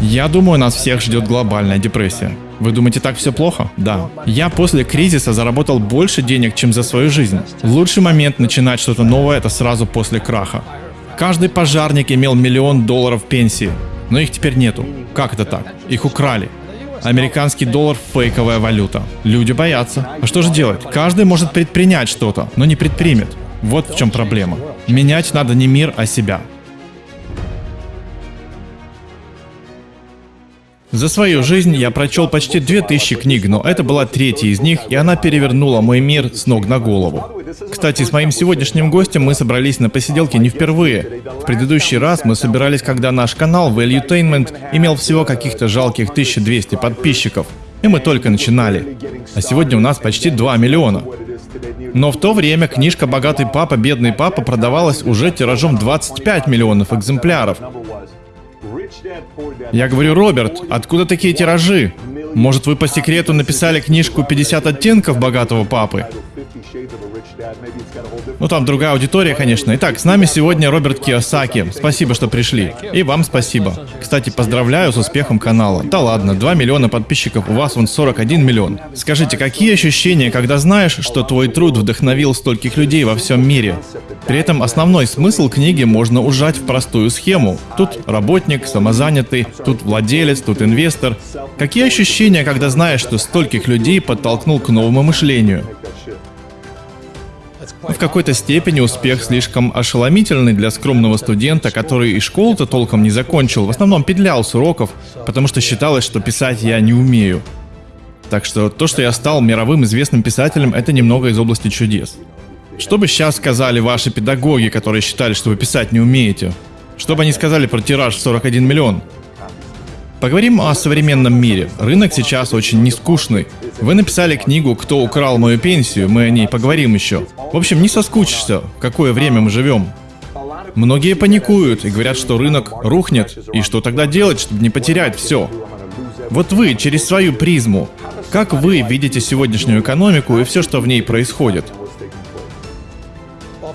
Я думаю, нас всех ждет глобальная депрессия. Вы думаете, так все плохо? Да. Я после кризиса заработал больше денег, чем за свою жизнь. Лучший момент начинать что-то новое – это сразу после краха. Каждый пожарник имел миллион долларов пенсии, но их теперь нету. Как это так? Их украли. Американский доллар – фейковая валюта. Люди боятся. А что же делать? Каждый может предпринять что-то, но не предпримет. Вот в чем проблема. Менять надо не мир, а себя. За свою жизнь я прочел почти 2000 книг, но это была третья из них, и она перевернула мой мир с ног на голову. Кстати, с моим сегодняшним гостем мы собрались на посиделке не впервые. В предыдущий раз мы собирались, когда наш канал Valuetainment имел всего каких-то жалких 1200 подписчиков. И мы только начинали. А сегодня у нас почти 2 миллиона. Но в то время книжка «Богатый папа, бедный папа» продавалась уже тиражом 25 миллионов экземпляров. Я говорю, Роберт, откуда такие тиражи? Может, вы по секрету написали книжку «50 оттенков богатого папы»? Ну там другая аудитория, конечно. Итак, с нами сегодня Роберт Киосаки. Спасибо, что пришли. И вам спасибо. Кстати, поздравляю с успехом канала. Да ладно, 2 миллиона подписчиков, у вас вон 41 миллион. Скажите, какие ощущения, когда знаешь, что твой труд вдохновил стольких людей во всем мире? При этом основной смысл книги можно ужать в простую схему. Тут работник, самозанятый, тут владелец, тут инвестор. Какие ощущения, когда знаешь, что стольких людей подтолкнул к новому мышлению? В какой-то степени успех слишком ошеломительный для скромного студента, который и школу-то толком не закончил, в основном петлял с уроков, потому что считалось, что писать я не умею. Так что то, что я стал мировым известным писателем, это немного из области чудес. Что бы сейчас сказали ваши педагоги, которые считали, что вы писать не умеете? Что бы они сказали про тираж в 41 миллион? Поговорим о современном мире. Рынок сейчас очень нескучный. Вы написали книгу «Кто украл мою пенсию», мы о ней поговорим еще. В общем, не соскучишься, в какое время мы живем. Многие паникуют и говорят, что рынок рухнет, и что тогда делать, чтобы не потерять все. Вот вы, через свою призму, как вы видите сегодняшнюю экономику и все, что в ней происходит?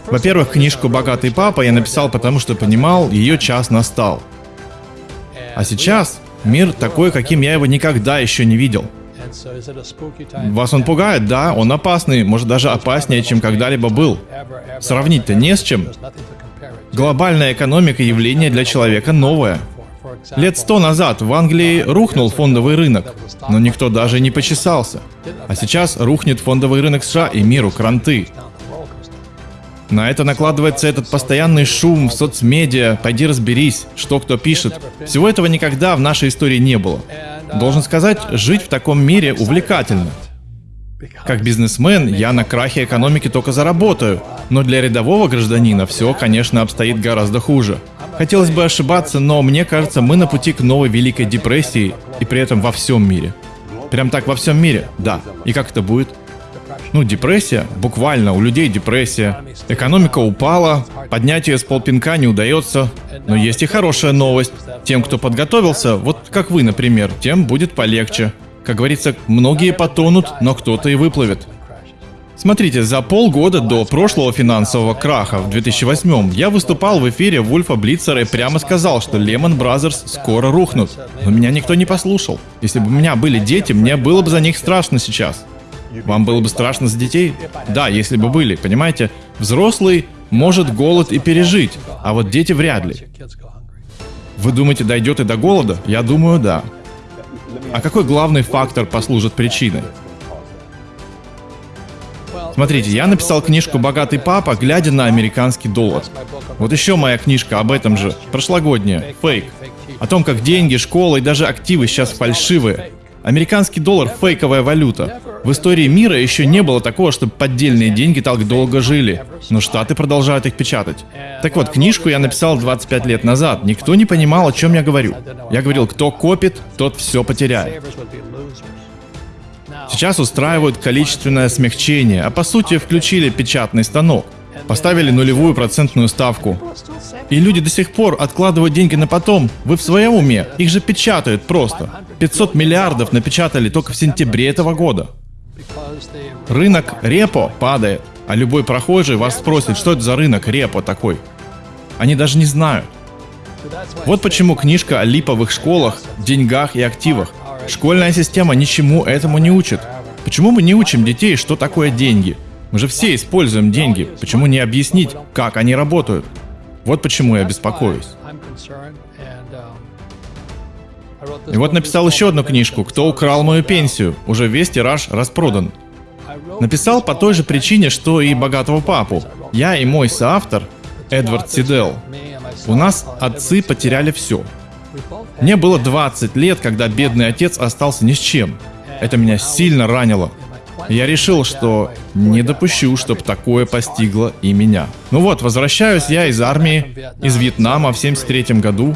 Во-первых, книжку «Богатый папа» я написал потому, что понимал, ее час настал. А сейчас Мир такой, каким я его никогда еще не видел. Вас он пугает, да, он опасный, может даже опаснее, чем когда-либо был. Сравнить-то не с чем. Глобальная экономика явление для человека новое. Лет сто назад в Англии рухнул фондовый рынок, но никто даже не почесался. А сейчас рухнет фондовый рынок США и миру кранты. На это накладывается этот постоянный шум в соцмедиа, пойди разберись, что кто пишет. Всего этого никогда в нашей истории не было. Должен сказать, жить в таком мире увлекательно. Как бизнесмен я на крахе экономики только заработаю, но для рядового гражданина все, конечно, обстоит гораздо хуже. Хотелось бы ошибаться, но мне кажется, мы на пути к новой Великой депрессии, и при этом во всем мире. Прям так во всем мире, да. И как это будет? Ну, депрессия, буквально, у людей депрессия. Экономика упала, поднять ее с полпинка не удается. Но есть и хорошая новость. Тем, кто подготовился, вот как вы, например, тем будет полегче. Как говорится, многие потонут, но кто-то и выплывет. Смотрите, за полгода до прошлого финансового краха в 2008 я выступал в эфире Вульфа Блицера и прямо сказал, что Lehman Brothers скоро рухнут. Но меня никто не послушал. Если бы у меня были дети, мне было бы за них страшно сейчас. Вам было бы страшно за детей? Да, если бы были, понимаете? Взрослый может голод и пережить, а вот дети вряд ли. Вы думаете, дойдет и до голода? Я думаю, да. А какой главный фактор послужит причиной? Смотрите, я написал книжку «Богатый папа», глядя на американский доллар. Вот еще моя книжка об этом же, прошлогодняя, фейк. О том, как деньги, школа и даже активы сейчас фальшивые. Американский доллар – фейковая валюта. В истории мира еще не было такого, чтобы поддельные деньги так долго жили. Но Штаты продолжают их печатать. Так вот, книжку я написал 25 лет назад. Никто не понимал, о чем я говорю. Я говорил, кто копит, тот все потеряет. Сейчас устраивают количественное смягчение, а по сути включили печатный станок. Поставили нулевую процентную ставку. И люди до сих пор откладывают деньги на потом. Вы в своем уме? Их же печатают просто. 500 миллиардов напечатали только в сентябре этого года. Рынок репо падает, а любой прохожий вас спросит, что это за рынок репо такой. Они даже не знают. Вот почему книжка о липовых школах, деньгах и активах. Школьная система ничему этому не учит. Почему мы не учим детей, что такое деньги? Мы же все используем деньги. Почему не объяснить, как они работают? Вот почему я беспокоюсь. И вот написал еще одну книжку «Кто украл мою пенсию?» Уже весь тираж распродан. Написал по той же причине, что и «Богатого папу». Я и мой соавтор, Эдвард Сидел, у нас отцы потеряли все. Мне было 20 лет, когда бедный отец остался ни с чем. Это меня сильно ранило. Я решил, что не допущу, чтобы такое постигло и меня. Ну вот, возвращаюсь я из армии, из Вьетнама в 73 году.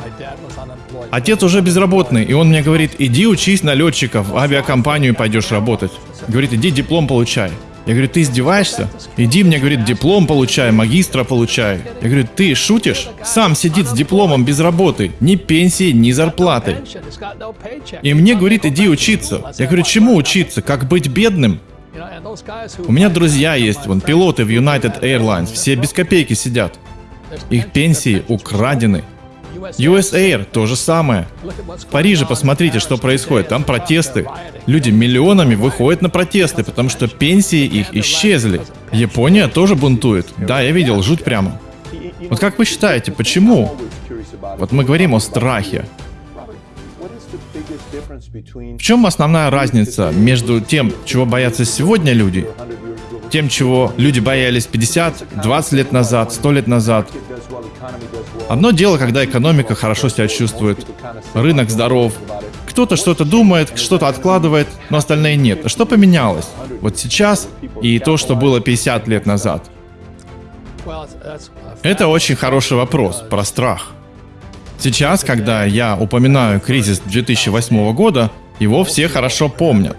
Отец уже безработный, и он мне говорит, иди учись на летчика, в авиакомпанию пойдешь работать. Говорит, иди диплом получай. Я говорю, ты издеваешься? Иди, мне, говорит, диплом получай, магистра получай. Я говорю, ты шутишь? Сам сидит с дипломом без работы, ни пенсии, ни зарплаты. И мне говорит, иди учиться. Я говорю, чему учиться? Как быть бедным? У меня друзья есть, вон, пилоты в United Airlines, все без копейки сидят. Их пенсии украдены. US Air то же самое. В Париже посмотрите, что происходит. Там протесты. Люди миллионами выходят на протесты, потому что пенсии их исчезли. Япония тоже бунтует. Да, я видел, жуть прямо. Вот как вы считаете, почему? Вот мы говорим о страхе. В чем основная разница между тем, чего боятся сегодня люди, тем, чего люди боялись 50, 20 лет назад, 100 лет назад, Одно дело, когда экономика хорошо себя чувствует, рынок здоров, кто-то что-то думает, что-то откладывает, но остальные нет. Что поменялось? Вот сейчас и то, что было 50 лет назад. Это очень хороший вопрос про страх. Сейчас, когда я упоминаю кризис 2008 года, его все хорошо помнят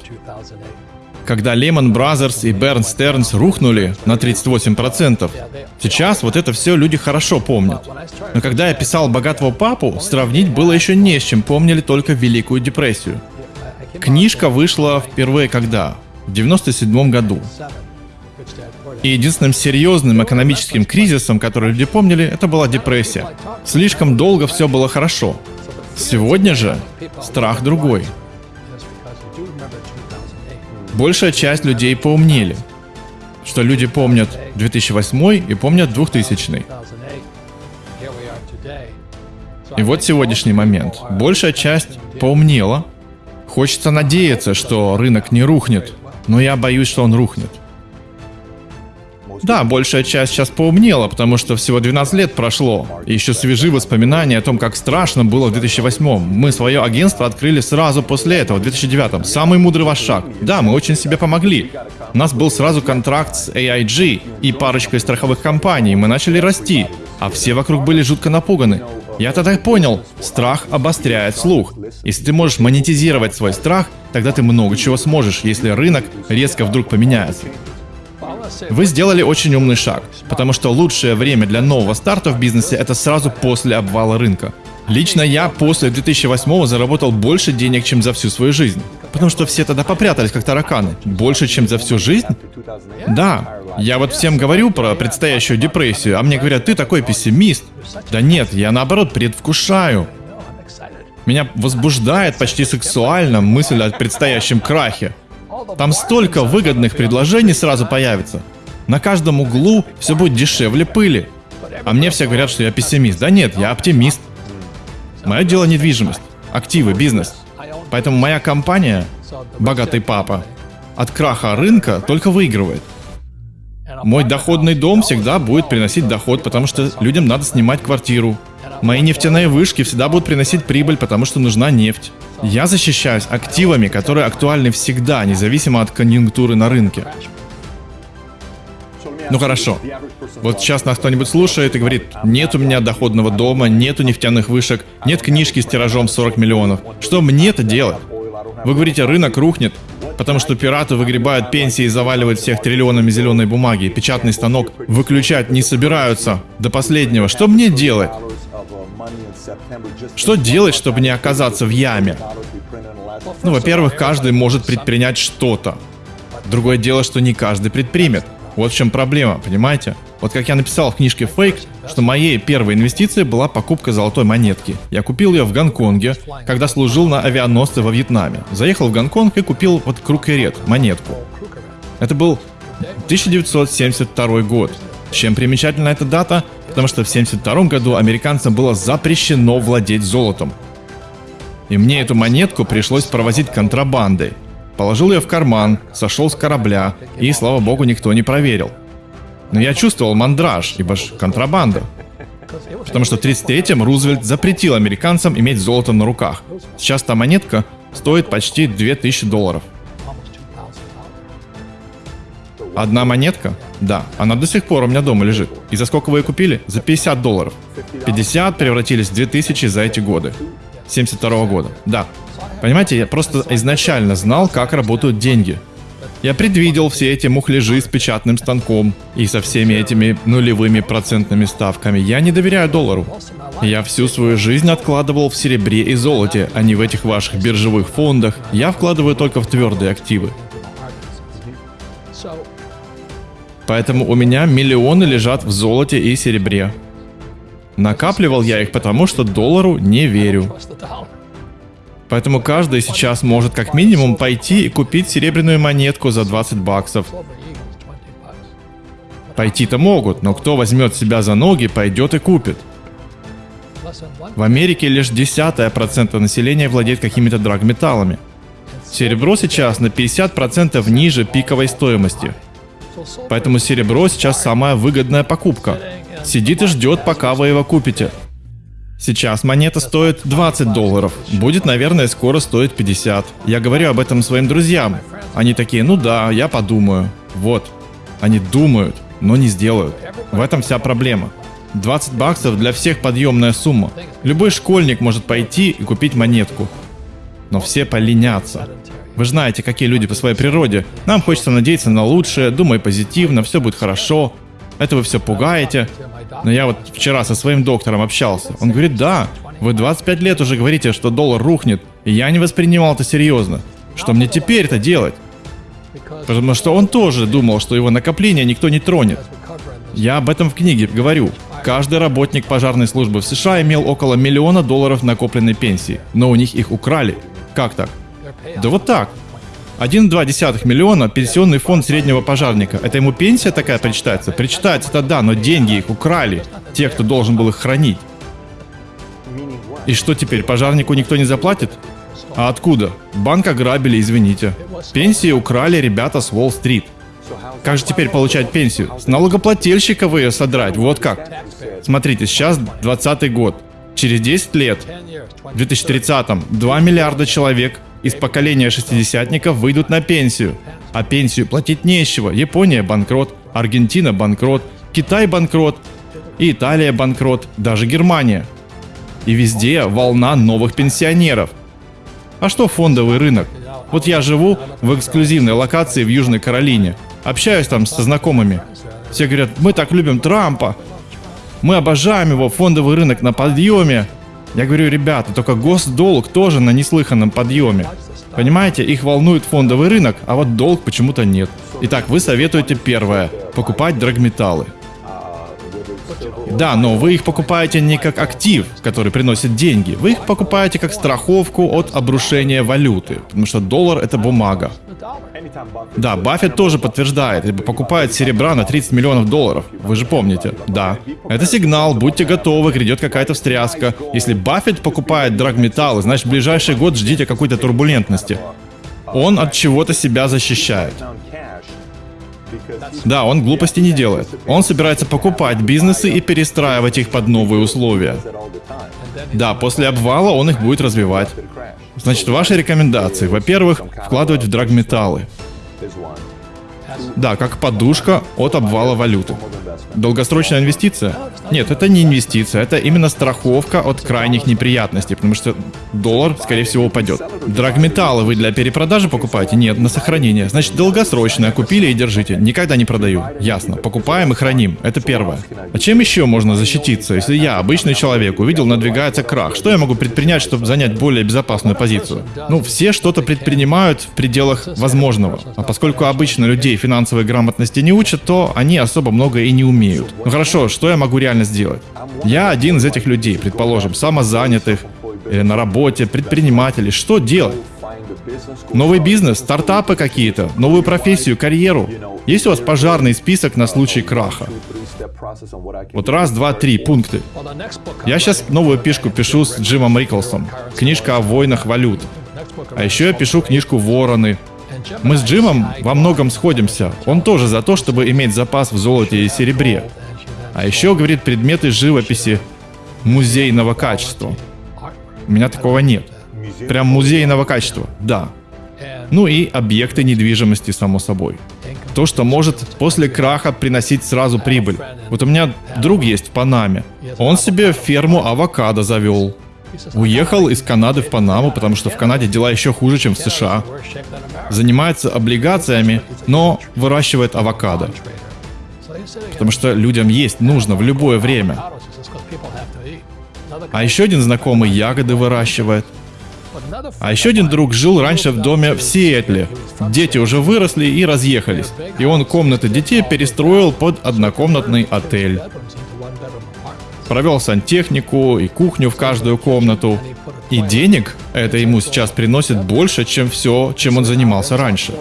когда Lehman Brothers и Bear Stearns рухнули на 38%. Сейчас вот это все люди хорошо помнят. Но когда я писал «Богатого папу», сравнить было еще не с чем, помнили только Великую депрессию. Книжка вышла впервые когда? В 97 году. И единственным серьезным экономическим кризисом, который люди помнили, это была депрессия. Слишком долго все было хорошо. Сегодня же страх другой. Большая часть людей поумнели, что люди помнят 2008 и помнят 2000. И вот сегодняшний момент. Большая часть поумнела. Хочется надеяться, что рынок не рухнет, но я боюсь, что он рухнет. Да, большая часть сейчас поумнела, потому что всего 12 лет прошло. И еще свежи воспоминания о том, как страшно было в 2008 Мы свое агентство открыли сразу после этого, в 2009 Самый мудрый ваш шаг. Да, мы очень себе помогли. У нас был сразу контракт с AIG и парочкой страховых компаний. Мы начали расти, а все вокруг были жутко напуганы. Я тогда понял, страх обостряет слух. Если ты можешь монетизировать свой страх, тогда ты много чего сможешь, если рынок резко вдруг поменяется. Вы сделали очень умный шаг, потому что лучшее время для нового старта в бизнесе это сразу после обвала рынка. Лично я после 2008 заработал больше денег, чем за всю свою жизнь. Потому что все тогда попрятались, как тараканы. Больше, чем за всю жизнь? Да. Я вот всем говорю про предстоящую депрессию, а мне говорят, ты такой пессимист. Да нет, я наоборот предвкушаю. Меня возбуждает почти сексуально мысль о предстоящем крахе. Там столько выгодных предложений сразу появится. На каждом углу все будет дешевле пыли. А мне все говорят, что я пессимист. Да нет, я оптимист. Мое дело недвижимость, активы, бизнес. Поэтому моя компания, богатый папа, от краха рынка только выигрывает. Мой доходный дом всегда будет приносить доход, потому что людям надо снимать квартиру. Мои нефтяные вышки всегда будут приносить прибыль, потому что нужна нефть. Я защищаюсь активами, которые актуальны всегда, независимо от конъюнктуры на рынке. Ну хорошо. Вот сейчас нас кто-нибудь слушает и говорит, нет у меня доходного дома, нету нефтяных вышек, нет книжки с тиражом 40 миллионов. Что мне-то делать? Вы говорите, рынок рухнет, потому что пираты выгребают пенсии и заваливают всех триллионами зеленой бумаги. Печатный станок выключать не собираются до последнего. Что мне делать? Что делать, чтобы не оказаться в яме? Ну, во-первых, каждый может предпринять что-то. Другое дело, что не каждый предпримет. Вот в чем проблема, понимаете? Вот как я написал в книжке «Фейк», что моей первой инвестицией была покупка золотой монетки. Я купил ее в Гонконге, когда служил на авианосце во Вьетнаме. Заехал в Гонконг и купил вот крукерет, монетку. Это был 1972 год. Чем примечательна эта дата? Потому что в 1972 году американцам было запрещено владеть золотом. И мне эту монетку пришлось провозить контрабандой. Положил ее в карман, сошел с корабля, и, слава богу, никто не проверил. Но я чувствовал мандраж, ибо ж контрабанда. Потому что в 33-м Рузвельт запретил американцам иметь золото на руках. Сейчас та монетка стоит почти 2000 долларов. Одна монетка? Да, она до сих пор у меня дома лежит. И за сколько вы ее купили? За 50 долларов. 50 превратились в 2000 за эти годы. 72 года. Да. Понимаете, я просто изначально знал, как работают деньги. Я предвидел все эти мухляжи с печатным станком и со всеми этими нулевыми процентными ставками. Я не доверяю доллару. Я всю свою жизнь откладывал в серебре и золоте, а не в этих ваших биржевых фондах. Я вкладываю только в твердые активы. Поэтому у меня миллионы лежат в золоте и серебре. Накапливал я их потому, что доллару не верю. Поэтому каждый сейчас может как минимум пойти и купить серебряную монетку за 20 баксов. Пойти-то могут, но кто возьмет себя за ноги, пойдет и купит. В Америке лишь десятая процента населения владеет какими-то драгметаллами. Серебро сейчас на 50% ниже пиковой стоимости. Поэтому серебро сейчас самая выгодная покупка. Сидит и ждет, пока вы его купите. Сейчас монета стоит 20 долларов. Будет, наверное, скоро стоить 50. Я говорю об этом своим друзьям. Они такие, ну да, я подумаю. Вот. Они думают, но не сделают. В этом вся проблема. 20 баксов для всех подъемная сумма. Любой школьник может пойти и купить монетку. Но все поленятся. Вы знаете, какие люди по своей природе. Нам хочется надеяться на лучшее, думай позитивно, все будет хорошо. Это вы все пугаете. Но я вот вчера со своим доктором общался. Он говорит, да, вы 25 лет уже говорите, что доллар рухнет, и я не воспринимал это серьезно. Что мне теперь-то делать? Потому что он тоже думал, что его накопление никто не тронет. Я об этом в книге говорю. Каждый работник пожарной службы в США имел около миллиона долларов накопленной пенсии, но у них их украли. Как так? Да вот так. 1,2 миллиона пенсионный фонд среднего пожарника. Это ему пенсия такая причитается? Причитается-то да, но деньги их украли. Те, кто должен был их хранить. И что теперь, пожарнику никто не заплатит? А откуда? Банк ограбили, извините. Пенсии украли ребята с Уолл-стрит. Как же теперь получать пенсию? С налогоплательщика вы ее содрать, вот как. Смотрите, сейчас 20 год. Через 10 лет, в 2030-м, 2 миллиарда человек из поколения шестидесятников выйдут на пенсию. А пенсию платить нечего. Япония банкрот, Аргентина банкрот, Китай банкрот, Италия банкрот, даже Германия. И везде волна новых пенсионеров. А что фондовый рынок? Вот я живу в эксклюзивной локации в Южной Каролине. Общаюсь там со знакомыми. Все говорят, мы так любим Трампа. Мы обожаем его, фондовый рынок на подъеме. Я говорю, ребята, только госдолг тоже на неслыханном подъеме. Понимаете, их волнует фондовый рынок, а вот долг почему-то нет. Итак, вы советуете первое – покупать драгметаллы. Да, но вы их покупаете не как актив, который приносит деньги. Вы их покупаете как страховку от обрушения валюты, потому что доллар это бумага. Да, Баффет тоже подтверждает, либо покупает серебра на 30 миллионов долларов. Вы же помните. Да. Это сигнал, будьте готовы, грядет какая-то встряска. Если Баффет покупает драгметаллы, значит в ближайший год ждите какой-то турбулентности. Он от чего-то себя защищает. Да, он глупости не делает. Он собирается покупать бизнесы и перестраивать их под новые условия. Да, после обвала он их будет развивать. Значит, ваши рекомендации. Во-первых, вкладывать в драгметаллы. Да, как подушка от обвала валюты. Долгосрочная инвестиция? Нет, это не инвестиция, это именно страховка от крайних неприятностей, потому что доллар, скорее всего, упадет. Драгметаллы вы для перепродажи покупаете? Нет, на сохранение. Значит, долгосрочное. Купили и держите. Никогда не продаю. Ясно. Покупаем и храним. Это первое. А чем еще можно защититься, если я, обычный человек, увидел надвигается крах? Что я могу предпринять, чтобы занять более безопасную позицию? Ну, все что-то предпринимают в пределах возможного. А поскольку обычно людей финансовой грамотности не учат, то они особо много и не умеют. Ну хорошо, что я могу реально сделать? Я один из этих людей, предположим, самозанятых, или на работе, предприниматели. Что делать? Новый бизнес, стартапы какие-то, новую профессию, карьеру. Есть у вас пожарный список на случай краха? Вот раз, два, три пункты. Я сейчас новую пишку пишу с Джимом Риклсом. Книжка о войнах валют. А еще я пишу книжку «Вороны». Мы с Джимом во многом сходимся. Он тоже за то, чтобы иметь запас в золоте и серебре. А еще, говорит, предметы живописи музейного качества. У меня такого нет. Прям музейного качества, да. Ну и объекты недвижимости, само собой. То, что может после краха приносить сразу прибыль. Вот у меня друг есть в Панаме. Он себе ферму авокадо завел. Уехал из Канады в Панаму, потому что в Канаде дела еще хуже, чем в США. Занимается облигациями, но выращивает авокадо. Потому что людям есть нужно в любое время. А еще один знакомый ягоды выращивает. А еще один друг жил раньше в доме в Сиэтле. Дети уже выросли и разъехались. И он комнаты детей перестроил под однокомнатный отель. Провел сантехнику и кухню в каждую комнату. И денег это ему сейчас приносит больше, чем все, чем он занимался раньше.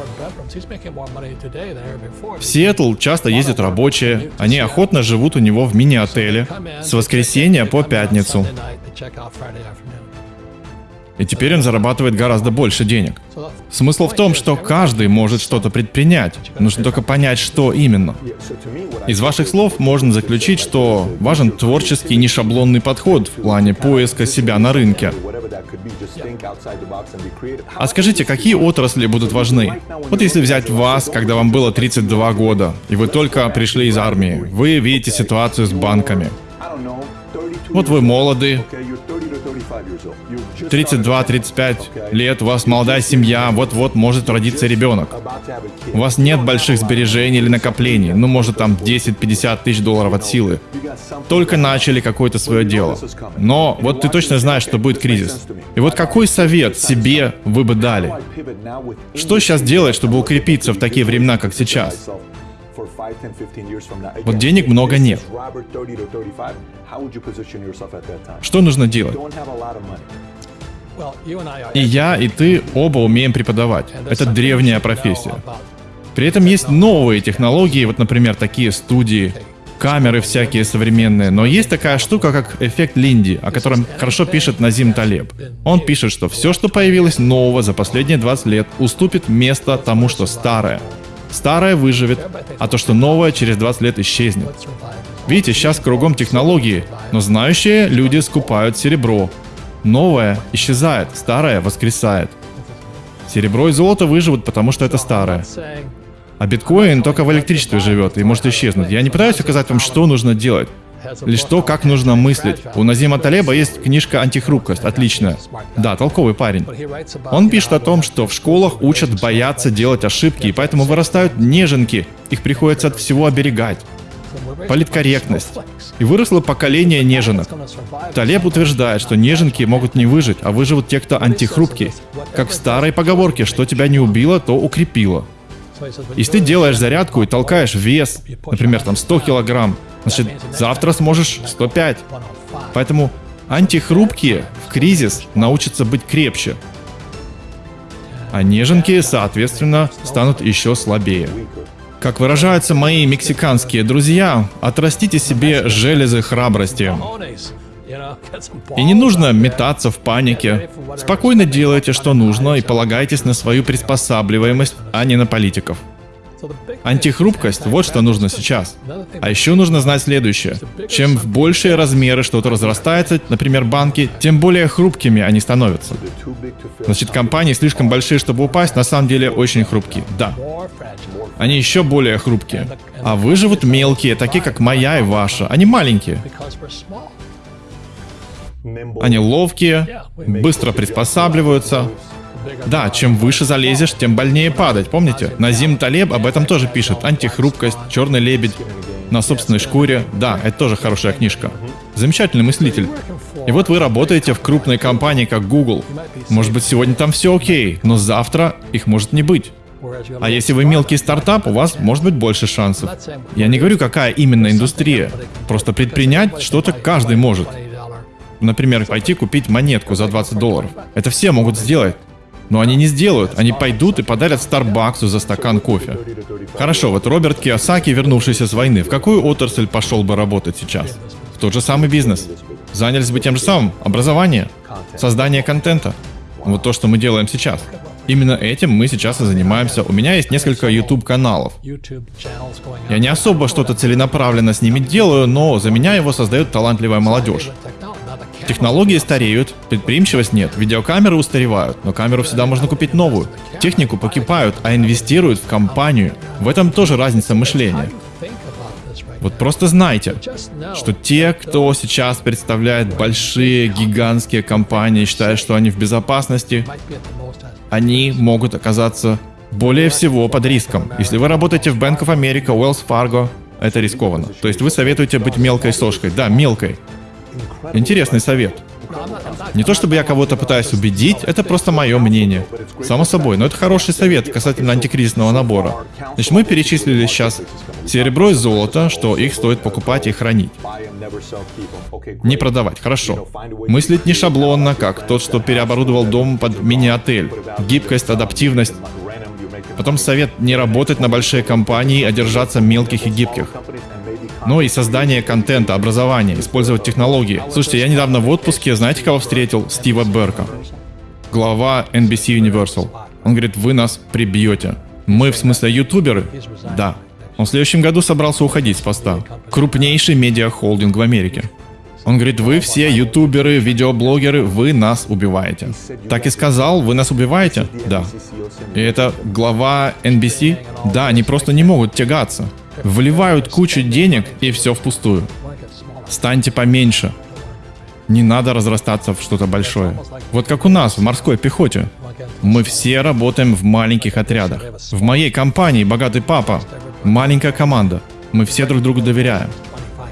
В Сиэтл часто ездят рабочие, они охотно живут у него в мини-отеле с воскресенья по пятницу. И теперь он зарабатывает гораздо больше денег. Смысл в том, что каждый может что-то предпринять. Нужно только понять, что именно. Из ваших слов можно заключить, что важен творческий нешаблонный подход в плане поиска себя на рынке. А скажите, какие отрасли будут важны? Вот если взять вас, когда вам было 32 года, и вы только пришли из армии, вы видите ситуацию с банками. Вот вы молоды, 32-35 лет, у вас молодая семья, вот-вот может родиться ребенок. У вас нет больших сбережений или накоплений, ну может там 10-50 тысяч долларов от силы. Только начали какое-то свое дело. Но вот ты точно знаешь, что будет кризис. И вот какой совет себе вы бы дали? Что сейчас делать, чтобы укрепиться в такие времена, как сейчас? Вот денег много нет. Что нужно делать? И я, и ты оба умеем преподавать. Это древняя профессия. При этом есть новые технологии, вот, например, такие студии, камеры всякие современные, но есть такая штука, как эффект Линди, о котором хорошо пишет Назим Талеб. Он пишет, что все, что появилось нового за последние 20 лет, уступит место тому, что старое. Старое выживет, а то, что новое, через 20 лет исчезнет. Видите, сейчас кругом технологии, но знающие люди скупают серебро. Новое исчезает, старое воскресает. Серебро и золото выживут, потому что это старое. А биткоин только в электричестве живет и может исчезнуть. Я не пытаюсь указать вам, что нужно делать. Лишь то, как нужно мыслить. У Назима Талеба есть книжка «Антихрупкость», отличная. Да, толковый парень. Он пишет о том, что в школах учат бояться делать ошибки, и поэтому вырастают неженки. Их приходится от всего оберегать. Политкорректность. И выросло поколение неженок. Талеб утверждает, что неженки могут не выжить, а выживут те, кто антихрупкий. Как в старой поговорке, что тебя не убило, то укрепило. Если ты делаешь зарядку и толкаешь вес, например, там 100 килограмм, значит, завтра сможешь 105. Поэтому антихрупкие в кризис научатся быть крепче. А неженки, соответственно, станут еще слабее. Как выражаются мои мексиканские друзья, отрастите себе железы храбрости. И не нужно метаться в панике. Спокойно делайте, что нужно, и полагайтесь на свою приспосабливаемость, а не на политиков. Антихрупкость – вот что нужно сейчас. А еще нужно знать следующее. Чем в большие размеры что-то разрастается, например, банки, тем более хрупкими они становятся. Значит, компании слишком большие, чтобы упасть, на самом деле очень хрупкие. Да. Они еще более хрупкие. А выживут мелкие, такие как моя и ваша. Они маленькие. Они ловкие, быстро приспосабливаются, Да, чем выше залезешь, тем больнее падать, помните? Назим Талеб об этом тоже пишет. Антихрупкость, черный лебедь, на собственной шкуре. Да, это тоже хорошая книжка. Замечательный мыслитель. И вот вы работаете в крупной компании, как Google. Может быть, сегодня там все окей, но завтра их может не быть. А если вы мелкий стартап, у вас может быть больше шансов. Я не говорю, какая именно индустрия. Просто предпринять что-то каждый может. Например, пойти купить монетку за 20 долларов. Это все могут сделать. Но они не сделают, они пойдут и подарят Старбаксу за стакан кофе. Хорошо, вот Роберт Киосаки, вернувшийся с войны, в какую отрасль пошел бы работать сейчас? В тот же самый бизнес. Занялись бы тем же самым. Образование. Создание контента. Вот то, что мы делаем сейчас. Именно этим мы сейчас и занимаемся. У меня есть несколько YouTube каналов. Я не особо что-то целенаправленно с ними делаю, но за меня его создает талантливая молодежь. Технологии стареют, предприимчивость нет, видеокамеры устаревают, но камеру всегда можно купить новую. Технику покупают, а инвестируют в компанию. В этом тоже разница мышления. Вот просто знайте, что те, кто сейчас представляет большие, гигантские компании, считают, что они в безопасности, они могут оказаться более всего под риском. Если вы работаете в Bank of America, Wells Fargo, это рискованно. То есть вы советуете быть мелкой сошкой. Да, мелкой. Интересный совет. Не то чтобы я кого-то пытаюсь убедить, это просто мое мнение. Само собой, но это хороший совет касательно антикризисного набора. Значит, мы перечислили сейчас серебро и золото, что их стоит покупать и хранить. Не продавать, хорошо. Мыслить не шаблонно, как тот, что переоборудовал дом под мини-отель. Гибкость, адаптивность. Потом совет не работать на большие компании, а держаться мелких и гибких но и создание контента, образование, использовать технологии. Слушайте, я недавно в отпуске, знаете, кого встретил? Стива Берка, глава NBC Universal. Он говорит, вы нас прибьете. Мы, в смысле, ютуберы? Да. Он в следующем году собрался уходить с поста. Крупнейший медиахолдинг в Америке. Он говорит, вы все ютуберы, видеоблогеры, вы нас убиваете. Так и сказал, вы нас убиваете? Да. И это глава NBC? Да, они просто не могут тягаться. Вливают кучу денег и все впустую. Станьте поменьше. Не надо разрастаться в что-то большое. Вот как у нас в морской пехоте. Мы все работаем в маленьких отрядах. В моей компании «Богатый папа» маленькая команда. Мы все друг другу доверяем.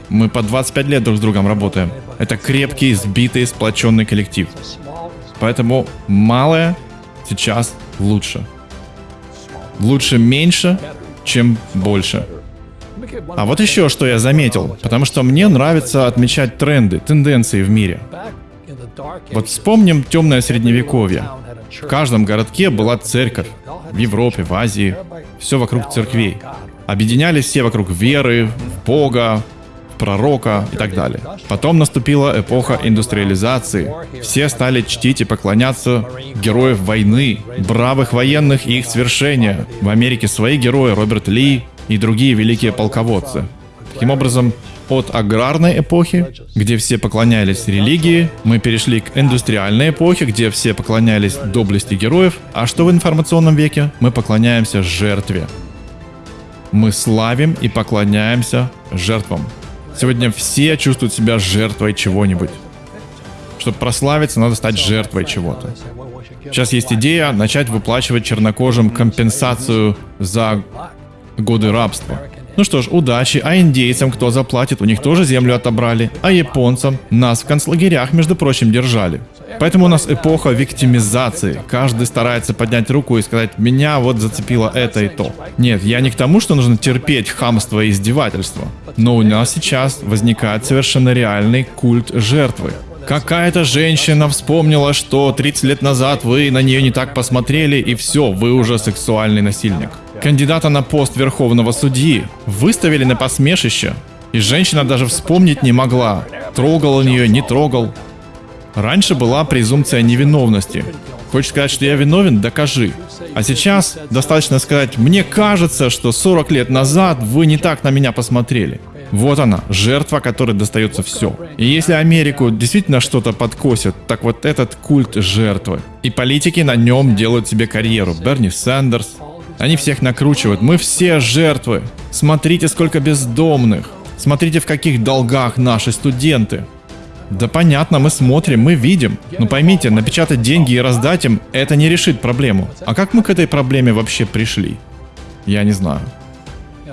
Мы по 25 лет друг с другом работаем. Это крепкий, сбитый, сплоченный коллектив. Поэтому малое сейчас лучше. Лучше меньше, чем больше. А вот еще что я заметил, потому что мне нравится отмечать тренды, тенденции в мире. Вот вспомним темное средневековье. В каждом городке была церковь. В Европе, в Азии. Все вокруг церквей. Объединялись все вокруг веры, Бога, пророка и так далее. Потом наступила эпоха индустриализации. Все стали чтить и поклоняться героев войны, бравых военных и их свершения. В Америке свои герои Роберт Ли, и другие великие полководцы. Таким образом, от аграрной эпохи, где все поклонялись религии, мы перешли к индустриальной эпохе, где все поклонялись доблести героев, а что в информационном веке? Мы поклоняемся жертве. Мы славим и поклоняемся жертвам. Сегодня все чувствуют себя жертвой чего-нибудь. Чтобы прославиться, надо стать жертвой чего-то. Сейчас есть идея начать выплачивать чернокожим компенсацию за годы рабства. Ну что ж, удачи, а индейцам кто заплатит, у них тоже землю отобрали, а японцам нас в концлагерях, между прочим, держали. Поэтому у нас эпоха виктимизации. Каждый старается поднять руку и сказать, меня вот зацепило это и то. Нет, я не к тому, что нужно терпеть хамство и издевательство. Но у нас сейчас возникает совершенно реальный культ жертвы. Какая-то женщина вспомнила, что 30 лет назад вы на нее не так посмотрели, и все, вы уже сексуальный насильник. Кандидата на пост верховного судьи выставили на посмешище, и женщина даже вспомнить не могла, трогал он ее, не трогал. Раньше была презумпция невиновности. Хочешь сказать, что я виновен? Докажи. А сейчас достаточно сказать, мне кажется, что 40 лет назад вы не так на меня посмотрели. Вот она, жертва, которой достается все. И если Америку действительно что-то подкосит, так вот этот культ жертвы. И политики на нем делают себе карьеру. Берни Сандерс. Они всех накручивают. Мы все жертвы. Смотрите, сколько бездомных. Смотрите, в каких долгах наши студенты. Да понятно, мы смотрим, мы видим. Но поймите, напечатать деньги и раздать им, это не решит проблему. А как мы к этой проблеме вообще пришли? Я не знаю.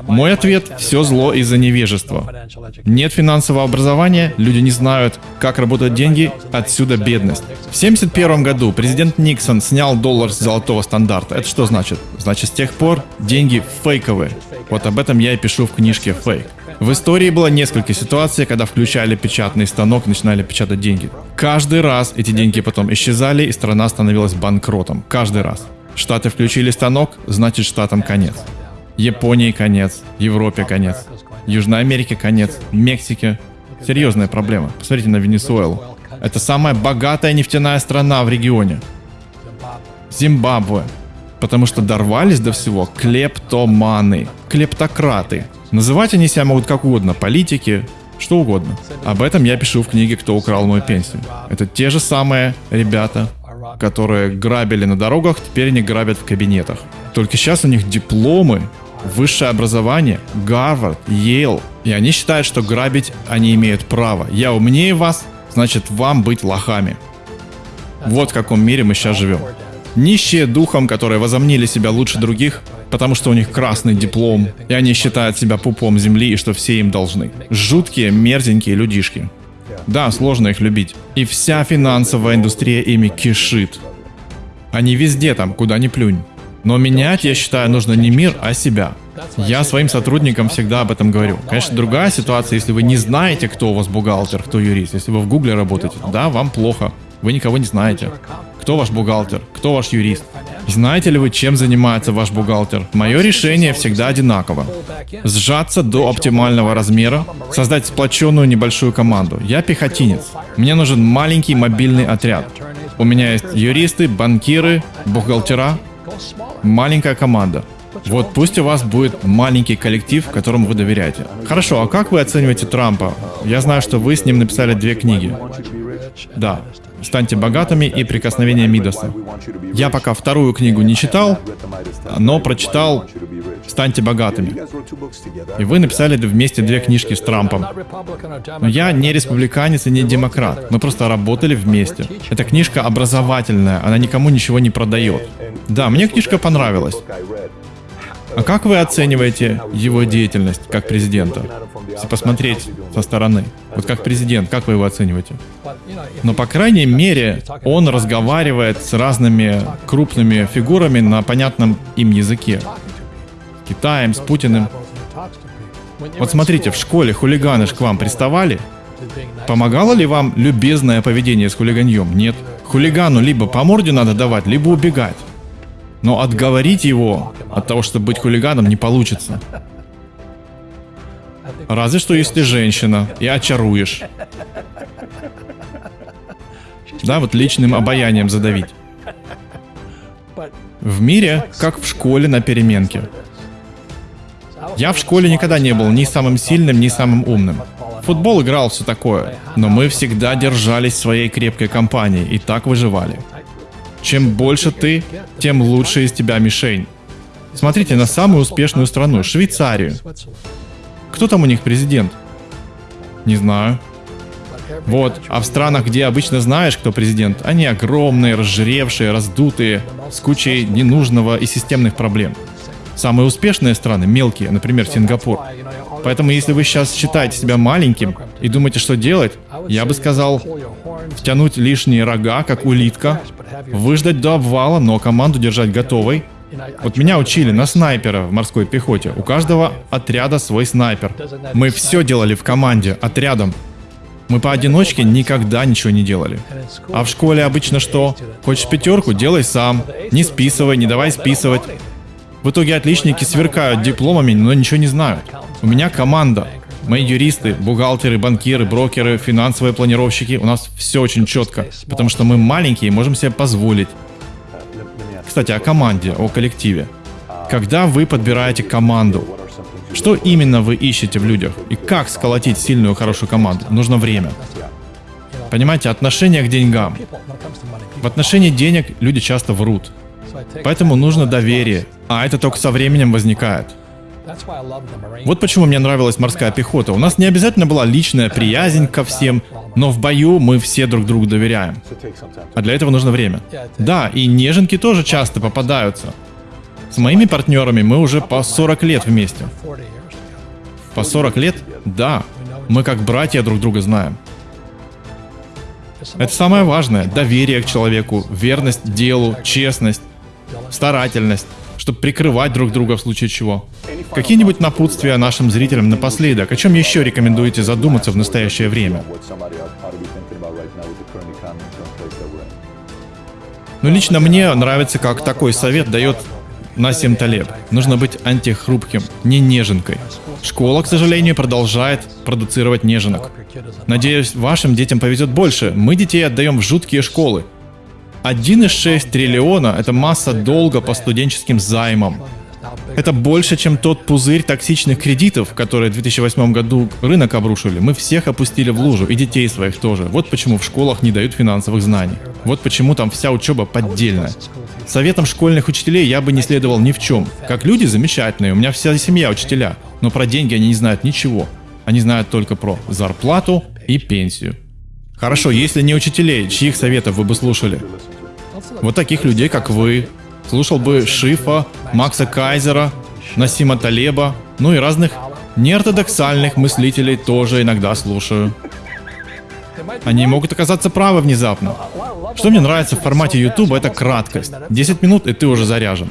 Мой ответ – все зло из-за невежества. Нет финансового образования, люди не знают, как работают деньги, отсюда бедность. В 1971 году президент Никсон снял доллар с золотого стандарта. Это что значит? Значит, с тех пор деньги фейковые. Вот об этом я и пишу в книжке «Фейк». В истории было несколько ситуаций, когда включали печатный станок и начинали печатать деньги. Каждый раз эти деньги потом исчезали, и страна становилась банкротом. Каждый раз. Штаты включили станок, значит штатам конец. Японии конец, Европе конец, Южной Америке конец, Мексике. Серьезная проблема. Посмотрите на Венесуэлу. Это самая богатая нефтяная страна в регионе. Зимбабве. Потому что дорвались до всего клептоманы, клептократы. Называть они себя могут как угодно, политики, что угодно. Об этом я пишу в книге «Кто украл мою пенсию». Это те же самые ребята, которые грабили на дорогах, теперь они грабят в кабинетах. Только сейчас у них дипломы высшее образование, Гарвард, Йейл. И они считают, что грабить они имеют право. Я умнее вас, значит вам быть лохами. Вот в каком мире мы сейчас живем. Нищие духом, которые возомнили себя лучше других, потому что у них красный диплом, и они считают себя пупом земли и что все им должны. Жуткие, мерзенькие людишки. Да, сложно их любить. И вся финансовая индустрия ими кишит. Они везде там, куда ни плюнь. Но менять, я считаю, нужно не мир, а себя. Я своим сотрудникам всегда об этом говорю. Конечно, другая ситуация, если вы не знаете, кто у вас бухгалтер, кто юрист. Если вы в Гугле работаете, да, вам плохо. Вы никого не знаете. Кто ваш бухгалтер? Кто ваш юрист? Знаете ли вы, чем занимается ваш бухгалтер? Мое решение всегда одинаково. Сжаться до оптимального размера, создать сплоченную небольшую команду. Я пехотинец. Мне нужен маленький мобильный отряд. У меня есть юристы, банкиры, бухгалтера, Маленькая команда. Вот пусть у вас будет маленький коллектив, которому вы доверяете. Хорошо, а как вы оцениваете Трампа? Я знаю, что вы с ним написали две книги. Да. «Станьте богатыми» и «Прикосновение Мидаса». Я пока вторую книгу не читал, но прочитал «Станьте богатыми». И вы написали вместе две книжки с Трампом. Но я не республиканец и не демократ. Мы просто работали вместе. Эта книжка образовательная, она никому ничего не продает. Да, мне книжка понравилась. А как вы оцениваете его деятельность как президента? Если посмотреть со стороны. Вот как президент, как вы его оцениваете? Но, по крайней мере, он разговаривает с разными крупными фигурами на понятном им языке. Китаем, с Путиным. Вот смотрите, в школе хулиганы ж к вам приставали? Помогало ли вам любезное поведение с хулиганьем? Нет. Хулигану либо по морде надо давать, либо убегать. Но отговорить его от того, чтобы быть хулиганом, не получится. Разве что если женщина и очаруешь. Да, вот личным обаянием задавить. В мире, как в школе на переменке. Я в школе никогда не был ни самым сильным, ни самым умным. Футбол играл все такое, но мы всегда держались своей крепкой компанией и так выживали. Чем больше ты, тем лучше из тебя мишень. Смотрите на самую успешную страну, Швейцарию. Кто там у них президент? Не знаю. Вот, а в странах, где обычно знаешь, кто президент, они огромные, разжиревшие, раздутые, с кучей ненужного и системных проблем. Самые успешные страны мелкие, например, Сингапур. Поэтому если вы сейчас считаете себя маленьким и думаете, что делать, я бы сказал, втянуть лишние рога, как улитка, выждать до обвала, но команду держать готовой. Вот меня учили на снайпера в морской пехоте. У каждого отряда свой снайпер. Мы все делали в команде, отрядом. Мы поодиночке никогда ничего не делали. А в школе обычно что? Хочешь пятерку, делай сам. Не списывай, не давай списывать. В итоге отличники сверкают дипломами, но ничего не знают. У меня команда. Мои юристы, бухгалтеры, банкиры, брокеры, финансовые планировщики, у нас все очень четко, потому что мы маленькие и можем себе позволить. Кстати, о команде, о коллективе. Когда вы подбираете команду, что именно вы ищете в людях и как сколотить сильную, хорошую команду? Нужно время. Понимаете, отношение к деньгам. В отношении денег люди часто врут. Поэтому нужно доверие, а это только со временем возникает. Вот почему мне нравилась морская пехота. У нас не обязательно была личная приязнь ко всем, но в бою мы все друг другу доверяем. А для этого нужно время. Да, и неженки тоже часто попадаются. С моими партнерами мы уже по 40 лет вместе. По 40 лет? Да. Мы как братья друг друга знаем. Это самое важное. Доверие к человеку, верность делу, честность, старательность, чтобы прикрывать друг друга в случае чего. Какие-нибудь напутствия нашим зрителям напоследок? О чем еще рекомендуете задуматься в настоящее время? Ну, лично мне нравится, как такой совет дает Насим Талеб. Нужно быть антихрупким, не неженкой. Школа, к сожалению, продолжает продуцировать неженок. Надеюсь, вашим детям повезет больше. Мы детей отдаем в жуткие школы. 1,6 триллиона – это масса долга по студенческим займам. Это больше, чем тот пузырь токсичных кредитов, которые в 2008 году рынок обрушили. Мы всех опустили в лужу, и детей своих тоже. Вот почему в школах не дают финансовых знаний. Вот почему там вся учеба поддельная. Советом школьных учителей я бы не следовал ни в чем. Как люди замечательные, у меня вся семья учителя. Но про деньги они не знают ничего. Они знают только про зарплату и пенсию. Хорошо, если не учителей, чьих советов вы бы слушали? Вот таких людей, как вы. Слушал бы Шифа, Макса Кайзера, Насима Талеба, ну и разных неортодоксальных мыслителей тоже иногда слушаю. Они могут оказаться правы внезапно. Что мне нравится в формате YouTube, это краткость. 10 минут, и ты уже заряжен.